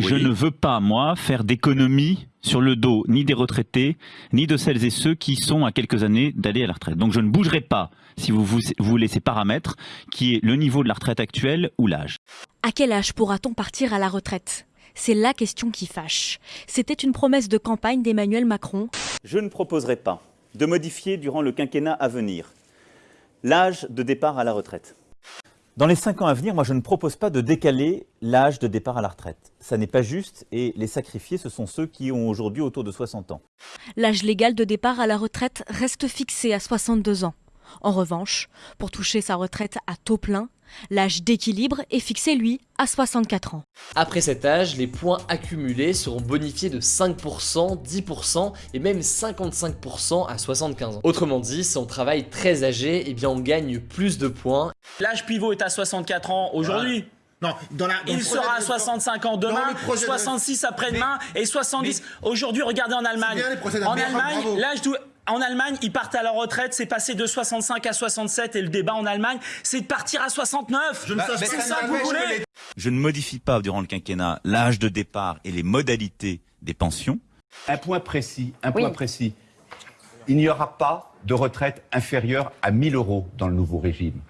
Je ne veux pas, moi, faire d'économies sur le dos ni des retraités, ni de celles et ceux qui sont à quelques années d'aller à la retraite. Donc je ne bougerai pas si vous voulez ces paramètres, qui est le niveau de la retraite actuelle ou l'âge. À quel âge pourra-t-on partir à la retraite? C'est la question qui fâche. C'était une promesse de campagne d'Emmanuel Macron. Je ne proposerai pas de modifier durant le quinquennat à venir l'âge de départ à la retraite. Dans les cinq ans à venir, moi je ne propose pas de décaler l'âge de départ à la retraite. Ça n'est pas juste et les sacrifiés, ce sont ceux qui ont aujourd'hui autour de 60 ans. L'âge légal de départ à la retraite reste fixé à 62 ans. En revanche, pour toucher sa retraite à taux plein, l'âge d'équilibre est fixé, lui, à 64 ans. Après cet âge, les points accumulés seront bonifiés de 5%, 10% et même 55% à 75 ans. Autrement dit, si on travaille très âgé, eh bien on gagne plus de points. L'âge pivot est à 64 ans aujourd'hui. Non, dans la, il sera à 65 ans demain, 66 après-demain et 70. Aujourd'hui, regardez en Allemagne. En Allemagne, l'âge en Allemagne, ils partent à la retraite, c'est passé de 65 à 67 et le débat en Allemagne, c'est de partir à 69. Je ne sais c'est ça que vous voulez. Je ne modifie pas durant le quinquennat l'âge de départ et les modalités des pensions. Un point précis, un point précis. Il n'y aura pas de retraite inférieure à 1000 euros dans le nouveau régime.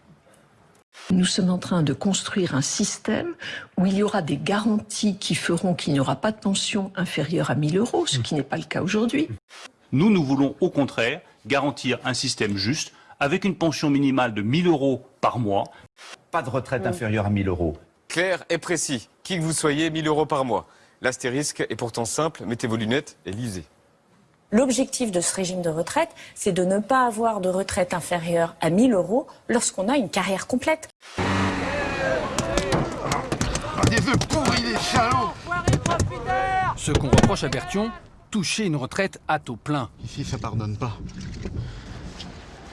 Nous sommes en train de construire un système où il y aura des garanties qui feront qu'il n'y aura pas de pension inférieure à 1000 euros, ce qui n'est pas le cas aujourd'hui. Nous, nous voulons au contraire garantir un système juste avec une pension minimale de 1000 euros par mois. Pas de retraite inférieure à 1000 euros. Clair et précis. Qui que vous soyez, 1000 euros par mois. L'astérisque est pourtant simple. Mettez vos lunettes et lisez. L'objectif de ce régime de retraite, c'est de ne pas avoir de retraite inférieure à 1000 euros lorsqu'on a une carrière complète. Des œufs pourris, Ce qu'on reproche à Bertion, toucher une retraite à taux plein. Ici, ça pardonne pas.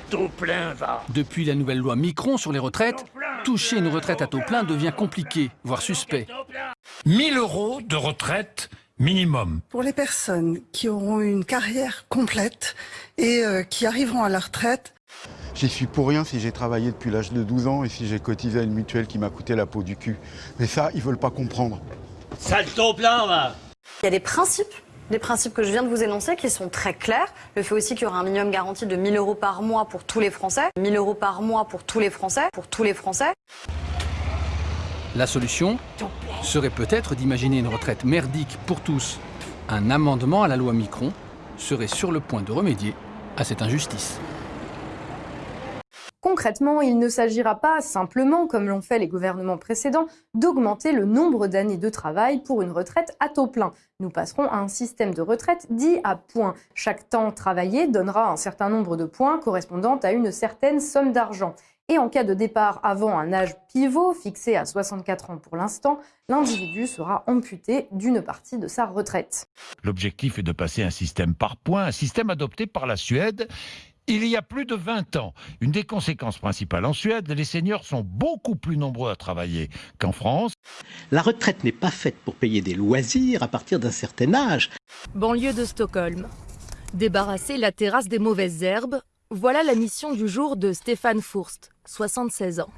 Taux plein, va Depuis la nouvelle loi Micron sur les retraites, toucher une retraite à taux plein devient compliqué, voire suspect. 1000 euros de retraite minimum. Pour les personnes qui auront une carrière complète et euh, qui arriveront à la retraite, J'y suis pour rien si j'ai travaillé depuis l'âge de 12 ans et si j'ai cotisé à une mutuelle qui m'a coûté la peau du cul. Mais ça, ils veulent pas comprendre. Sale taux plein, va Il y a des principes des principes que je viens de vous énoncer qui sont très clairs. Le fait aussi qu'il y aura un minimum garanti de 1000 euros par mois pour tous les Français. 1000 euros par mois pour tous les Français. Pour tous les Français. La solution serait peut-être d'imaginer une retraite merdique pour tous. Un amendement à la loi Micron serait sur le point de remédier à cette injustice. Concrètement, il ne s'agira pas simplement, comme l'ont fait les gouvernements précédents, d'augmenter le nombre d'années de travail pour une retraite à taux plein. Nous passerons à un système de retraite dit à points. Chaque temps travaillé donnera un certain nombre de points correspondant à une certaine somme d'argent. Et en cas de départ avant un âge pivot, fixé à 64 ans pour l'instant, l'individu sera amputé d'une partie de sa retraite. L'objectif est de passer un système par points, un système adopté par la Suède il y a plus de 20 ans, une des conséquences principales en Suède, les seniors sont beaucoup plus nombreux à travailler qu'en France. La retraite n'est pas faite pour payer des loisirs à partir d'un certain âge. Banlieue de Stockholm. Débarrasser la terrasse des mauvaises herbes, voilà la mission du jour de Stéphane Fourst, 76 ans.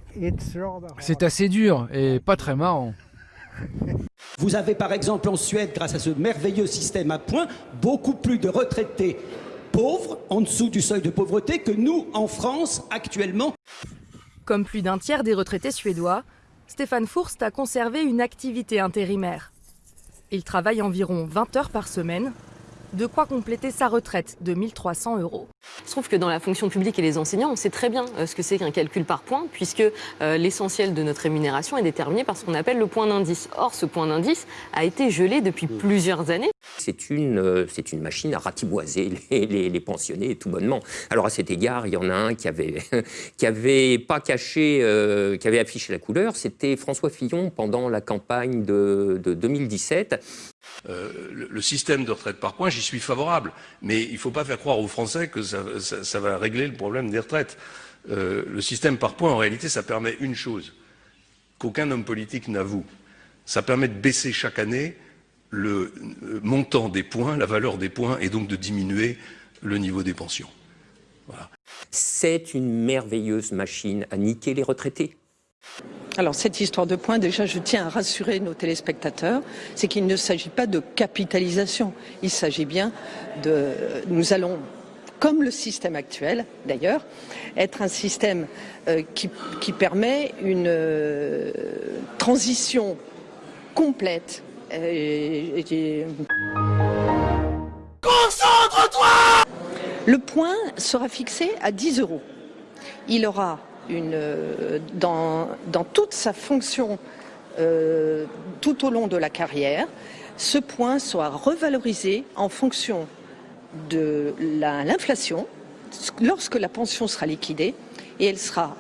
C'est assez dur et pas très marrant. Vous avez par exemple en Suède, grâce à ce merveilleux système à points, beaucoup plus de retraités pauvres, en dessous du seuil de pauvreté, que nous, en France, actuellement. Comme plus d'un tiers des retraités suédois, Stéphane Fourst a conservé une activité intérimaire. Il travaille environ 20 heures par semaine, de quoi compléter sa retraite de 1300 euros. Je trouve que dans la fonction publique et les enseignants, on sait très bien euh, ce que c'est qu'un calcul par point, puisque euh, l'essentiel de notre rémunération est déterminé par ce qu'on appelle le point d'indice. Or, ce point d'indice a été gelé depuis plusieurs années. C'est une, euh, c'est une machine à ratiboiser les, les, pensionnés tout bonnement. Alors à cet égard, il y en a un qui avait, qui avait pas caché, qui avait affiché la couleur, c'était François Fillon pendant la campagne de, de 2017. le, système de retraite par points, j'y suis favorable, mais il ne faut pas faire croire aux Français que ça, ça, va régler le problème des retraites. Euh, le système par points, en réalité, ça permet une chose qu'aucun homme politique n'avoue. Ça permet de baisser chaque année le montant des points, la valeur des points, et donc de diminuer le niveau des pensions. Voilà. C'est une merveilleuse machine à niquer les retraités. Alors cette histoire de points, déjà je tiens à rassurer nos téléspectateurs, c'est qu'il ne s'agit pas de capitalisation, il s'agit bien de... Nous allons, comme le système actuel d'ailleurs, être un système euh, qui, qui, permet une euh, transition complète. Et, et... Concentre-toi Le point sera fixé à 10 euros. Il aura une, dans, dans, toute sa fonction euh, tout au long de la carrière, ce point soit revalorisé en fonction de l'inflation lorsque la pension sera liquidée et elle sera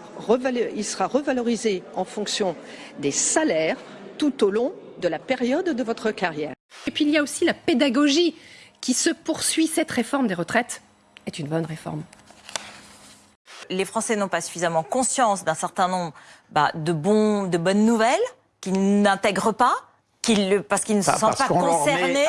il sera revalorisé en fonction des salaires tout au long de la période de votre carrière. Et puis il y a aussi la pédagogie qui se poursuit. Cette réforme des retraites est une bonne réforme les Français n'ont pas suffisamment conscience d'un certain nombre bah, de, bons, de bonnes nouvelles qu'ils n'intègrent pas, parce qu'ils ne se sentent pas concernés.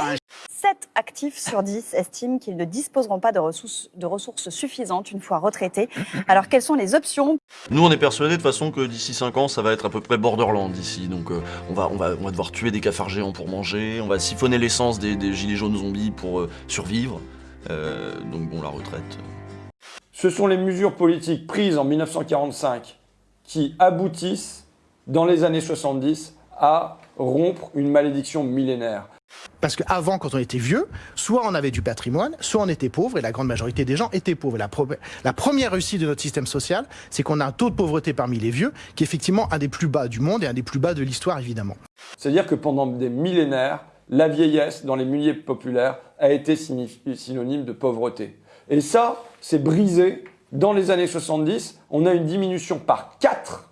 7 actifs sur 10 estiment qu'ils ne disposeront pas de ressources, de ressources suffisantes une fois retraités. Alors quelles sont les options? Nous on est persuadés de façon que d'ici 5 ans ça va être à peu près Borderland ici. Donc euh, on, va, on, va, on va devoir tuer des cafards géants pour manger, on va siphonner l'essence des, des, gilets jaunes zombies pour euh, survivre. Euh, donc bon la retraite... Ce sont les mesures politiques prises en 1945 qui aboutissent, dans les années 70, à rompre une malédiction millénaire. Parce qu'avant, quand on était vieux, soit on avait du patrimoine, soit on était pauvre, et la grande majorité des gens étaient pauvres. La, première réussite de notre système social, c'est qu'on a un taux de pauvreté parmi les vieux, qui est effectivement un des plus bas du monde et un des plus bas de l'histoire, évidemment. C'est-à-dire que pendant des millénaires, la vieillesse dans les milieux populaires a été synonyme de pauvreté. Et ça, c'est brisé. Dans les années 70, on a une diminution par 4,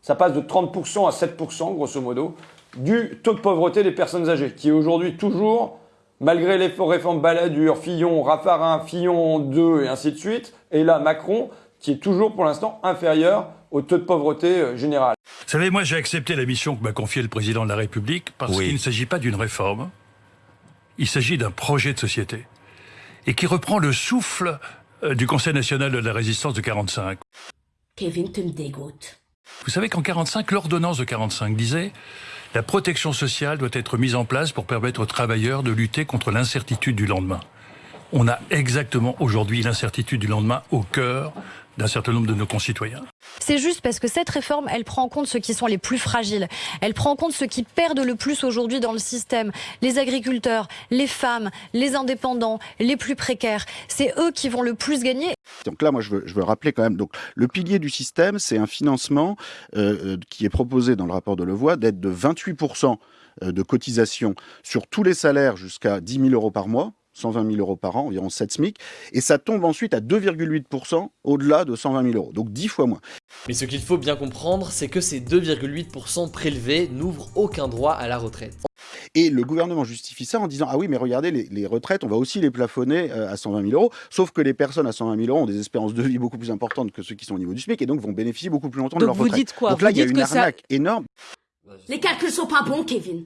ça passe de 30% à 7%, grosso modo, du taux de pauvreté des personnes âgées, qui est aujourd'hui toujours, malgré les réformes Balladur, Fillon, Raffarin, Fillon 2 et ainsi de suite, et là Macron, qui est toujours pour l'instant inférieur au taux de pauvreté général. Vous savez, moi j'ai accepté la mission que m'a confiée le président de la République parce oui. qu'il ne s'agit pas d'une réforme, il s'agit d'un projet de société et qui reprend le souffle du Conseil national de la résistance de 45. Kevin, tu me dégoûtes. Vous savez qu'en 45, l'ordonnance de 45 disait la protection sociale doit être mise en place pour permettre aux travailleurs de lutter contre l'incertitude du lendemain. On a exactement aujourd'hui l'incertitude du lendemain au cœur d'un certain nombre de nos concitoyens. C'est juste parce que cette réforme, elle prend en compte ceux qui sont les plus fragiles. Elle prend en compte ceux qui perdent le plus aujourd'hui dans le système. Les agriculteurs, les femmes, les indépendants, les plus précaires. C'est eux qui vont le plus gagner. Donc là, moi, je veux, je veux rappeler quand même, donc, le pilier du système, c'est un financement euh, qui est proposé dans le rapport de Levoix d'être de 28% de cotisation sur tous les salaires jusqu'à 10 000 euros par mois 120 000 euros par an, environ 7 SMIC, et ça tombe ensuite à 2,8% au-delà de 120 000 euros, donc 10 fois moins. Mais ce qu'il faut bien comprendre, c'est que ces 2,8% prélevés n'ouvrent aucun droit à la retraite. Et le gouvernement justifie ça en disant Ah oui, mais regardez, les, les retraites, on va aussi les plafonner euh, à 120 000 euros. Sauf que les personnes à 120 000 euros ont des espérances de vie beaucoup plus importantes que ceux qui sont au niveau du SMIC et donc vont bénéficier beaucoup plus longtemps donc de leur vous retraite. Dites quoi donc là, vous il y a dites une ça... arnaque énorme. Les calculs sont pas bons, Kevin.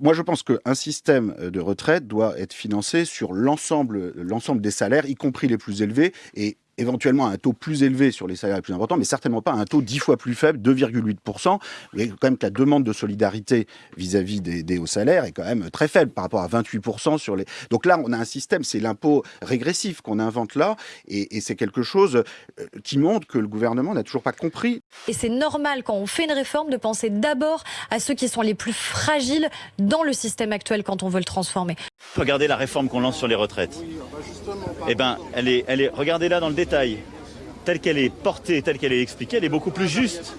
Moi, je pense qu'un système de retraite doit être financé sur l'ensemble des salaires, y compris les plus élevés, et éventuellement à un taux plus élevé sur les salaires les plus importants, mais certainement pas à un taux dix fois plus faible, 2,8%. Il y a quand même que la demande de solidarité vis-à-vis des, des, hauts salaires est quand même très faible par rapport à 28% sur les... Donc là, on a un système, c'est l'impôt régressif qu'on invente là, et, et c'est quelque chose qui montre que le gouvernement n'a toujours pas compris. Et c'est normal, quand on fait une réforme, de penser d'abord à ceux qui sont les plus fragiles dans le système actuel quand on veut le transformer. Regardez la réforme qu'on lance sur les retraites. Eh ben, elle est, elle est, regardez-la dans le détail. Telle qu'elle est portée, telle qu'elle est expliquée, elle est beaucoup plus juste.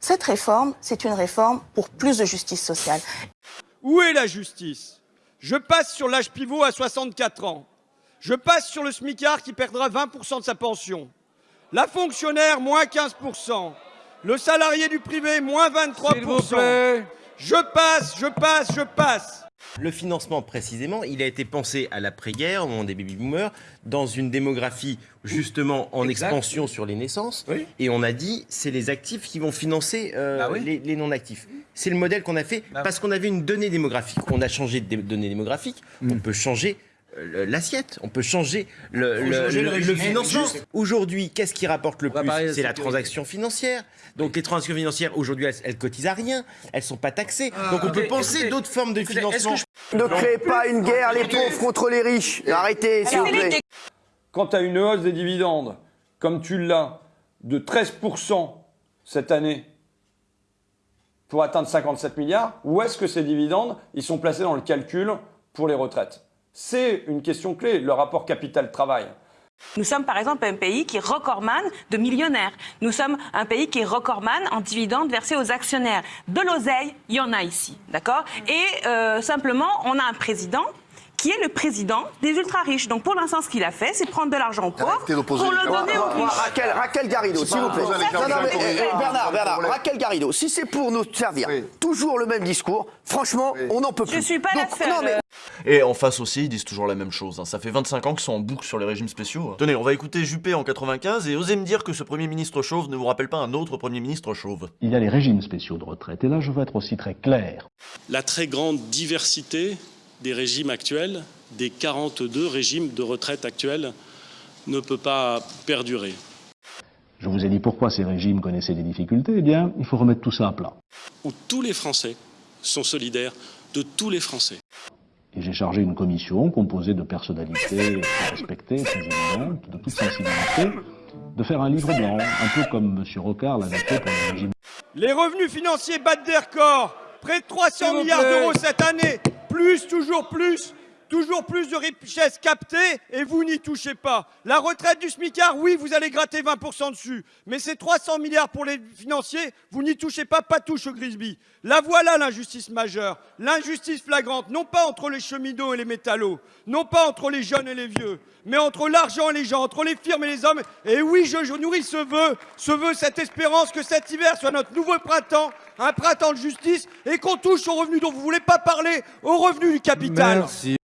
Cette réforme, c'est une réforme pour plus de justice sociale. Où est la justice? Je passe sur l'âge pivot à 64 ans. Je passe sur le SMICAR qui perdra 20% de sa pension. La fonctionnaire, moins 15%. Le salarié du privé, moins 23%. Je passe, je passe, je passe. Le financement, précisément, il a été pensé à l'après-guerre, au moment des baby-boomers, dans une démographie justement en exact. expansion sur les naissances. Oui. Et on a dit, c'est les actifs qui vont financer euh, bah oui. les, les non-actifs. C'est le modèle qu'on a fait bah parce qu'on avait une donnée démographique. On a changé de données démographiques, mm. on peut changer l'assiette, on peut changer le, Faut le- changer le le- régime. le financement. Aujourd'hui, qu'est-ce qui rapporte le plus C'est la transaction financière. Donc les transactions financières, aujourd'hui, elles, elles cotisent à rien, elles sont pas taxées. Ah, Donc on peut penser d'autres formes de financement. je- Ne créez pas une guerre, les pauvres contre les riches. Arrêtez, s'il vous plaît. Quand tu as une hausse des dividendes, comme tu l'as, de 13% cette année pour atteindre 57 milliards, où est-ce que ces dividendes ils sont placés dans le calcul pour les retraites? C'est une question clé, le rapport capital-travail. Nous sommes par exemple un pays qui est recordman de millionnaires. Nous sommes un pays qui est recordman en dividendes versés aux actionnaires. De l'oseille, il y en a ici, d'accord? Et euh, simplement, on a un président qui est le président des ultra-riches. Donc pour l'instant, ce qu'il a fait, c'est prendre de l'argent aux pauvres pour le donner aux riches. Raquel, Raquel Garrido, s'il vous plaît. eh, Bernard, Bernard. Raquel Garrido, si c'est pour nous servir toujours le même discours, franchement, on n'en peut plus. Je suis pas la Donc, seule. non, mais- Et en face aussi, ils disent toujours la même chose. hein. Ça fait 25 ans qu'ils sont en boucle sur les régimes spéciaux. Tenez, on va écouter Juppé en 95 et osez me dire que ce Premier ministre chauve ne vous rappelle pas un autre Premier ministre chauve. Il y a les régimes spéciaux de retraite. Et là, je veux être aussi très clair. la très grande diversité des régimes actuels, des 42 régimes de retraite actuels, ne peut pas perdurer. Je vous ai dit pourquoi ces régimes connaissaient des difficultés. Eh bien, il faut remettre tout ça à plat. Où tous les Français sont solidaires de tous les Français. Et j'ai chargé une commission composée de personnalités très respectées, de toute sensibilité, de faire un livre blanc, un peu comme M. Rocard l'avait fait pour les régimes. Les revenus financiers battent des records. Près de 300 S'il vous milliards d'euros cette année. Plus, toujours plus. Toujours plus de richesses captées et vous n'y touchez pas. La retraite du SMICAR, oui, vous allez gratter 20% dessus. Mais ces 300 milliards pour les financiers, vous n'y touchez pas, pas touche au Grisby. La voilà l'injustice majeure. L'injustice flagrante, non pas entre les cheminots et les métallos, non pas entre les jeunes et les vieux, mais entre l'argent et les gens, entre les firmes et les hommes. Et oui, je, je nourris ce vœu, ce vœu, cette espérance que cet hiver soit notre nouveau printemps, un printemps de justice, et qu'on touche aux revenus dont vous voulez pas parler, aux revenus du capital. Merci.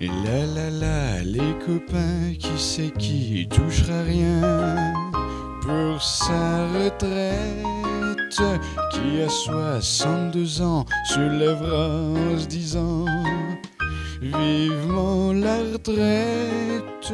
Et là là là, les copains, qui c'est qui touchera rien pour sa retraite Qui a 62 ans se lèvera en se disant Vivement la retraite